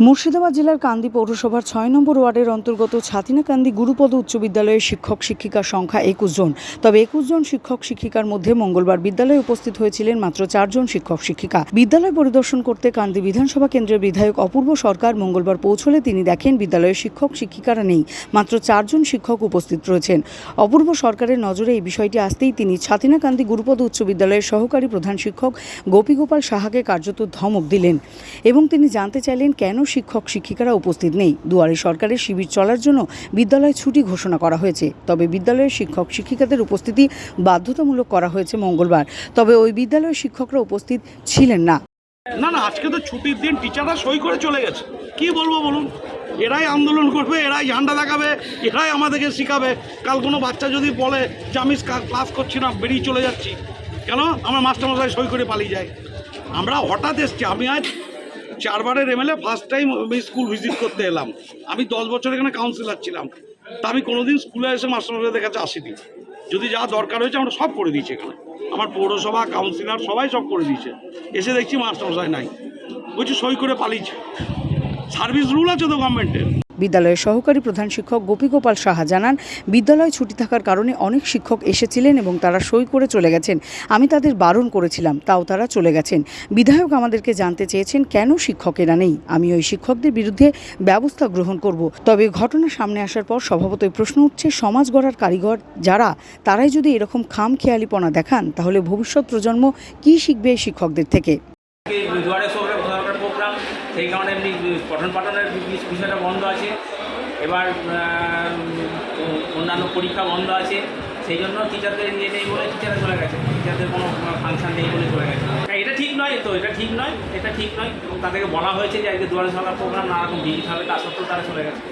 মুর্শিদাবাদ জেলার কান্দি পৌরসভার ছয় নম্বর ওয়ার্ডের অন্তর্গত ছাতিনাকান্দি গুরুপদ উচ্চ বিদ্যালয়ের শিক্ষক শিক্ষিকার সংখ্যা একুশ জন। তবে একুশ জন শিক্ষক শিক্ষিকার মধ্যে মঙ্গলবার বিদ্যালয়ে উপস্থিত হয়েছিলেন মাত্র চারজন শিক্ষক শিক্ষিকা। বিদ্যালয় পরিদর্শন করতে কান্দি বিধানসভা কেন্দ্রের বিধায়ক অপূর্ব সরকার মঙ্গলবার পৌঁছলে তিনি দেখেন বিদ্যালয়ের শিক্ষক শিক্ষিকারা নেই, মাত্র চারজন শিক্ষক উপস্থিত রয়েছেন। অপূর্ব সরকারের নজরে এই বিষয়টি আসতেই তিনি ছাতিনাকান্দি গুরুপদ উচ্চ বিদ্যালয়ের সহকারী প্রধান শিক্ষক গোপীগোপাল সাহাকে কার্যত ধমক দিলেন এবং তিনি জানতে চাইলেন কেন শিক্ষক শিক্ষিকারা উপস্থিত নেই। দুয়ারে সরকারের শিবির চলার জন্য বিদ্যালয়ে ছুটি ঘোষণা করা হয়েছে। তবে বিদ্যালয়ের শিক্ষক শিক্ষিকাদের উপস্থিতি বাধ্যতামূলক করা হয়েছে মঙ্গলবার। তবে ওই বিদ্যালয়ের শিক্ষকরা উপস্থিত ছিলেন না। না না, আজকে তো ছুটির দিন টিচাররা সই করে চলে গেছে। কি বলব বলুন? এরাই আন্দোলন করবে, এরাই ঝান্ডা দেখাবে এরাই আমাদেরকে শেখাবে। কাল কোনো বাচ্চা যদি বলে যে, আমি ক্লাস করছি না, বেরিয়ে চলে যাচ্ছি। কেন? আমার মাস্টারমশাই সই করে পালিয়ে যায়। আমরা হঠাৎ এসছি। আমি আজ চারবারের এমএলএ ফার্স্ট টাইম আমি স্কুল ভিজিট করতে এলাম। আমি দশ বছর এখানে কাউন্সিলার ছিলাম। তা আমি কোনোদিন স্কুলে এসে মাস্টারমশাইদের কাছে আসিনি। যদি যা দরকার হয়েছে আমরা সব করে দিয়েছি এখানে। আমার পৌরসভা কাউন্সিলর সবাই সব করে দিয়েছে। এসে দেখছি মাস্টারমশাই নাই। বলছি সই করে পালিয়েছে। সার্ভিস রুল আছে তো গভর্নমেন্টের বিদ্যালয়ের সহকারী প্রধান শিক্ষক গোপীগোপাল সাহা জানান, বিদ্যালয় ছুটি থাকার কারণে অনেক শিক্ষক এসেছিলেন এবং তারা সই করে চলে গেছেন। আমি তাদের বারণ করেছিলাম, তাও তারা চলে গেছেন। বিধায়ক আমাদেরকে জানতে চেয়েছেন, কেন শিক্ষকেরা নেই? আমি ওই শিক্ষকদের বিরুদ্ধে ব্যবস্থা গ্রহণ করব। তবে ঘটনা সামনে আসার পর স্বভাবতই প্রশ্ন উঠছে, সমাজ গড়ার কারিগর যারা, তারাই যদি এরকম খাম খেয়ালিপনা দেখান, তাহলে ভবিষ্যৎ প্রজন্ম কি শিখবে শিক্ষকদের থেকে এই দুয়ারে সরকার সরকার প্রোগ্রাম সেই কারণে এমনি পঠন পাঠনের বিষয়টা বন্ধ আছে। এবার অন্যান্য পরীক্ষা বন্ধ আছে। সেই জন্য টিচারদের নিয়ে নেই বলে টিচাররা চলে গেছে। টিচারদের কোনো ফাংশান নেই বলে চলে গেছে। এটা ঠিক নয় তো, এটা ঠিক নয়, এটা ঠিক নয়। তাদেরকে বলা হয়েছে যে আজকে দুয়ারে সরকার প্রোগ্রাম নানা রকম ভিজিট হবে, তা সত্ত্বেও তারা চলে গেছে।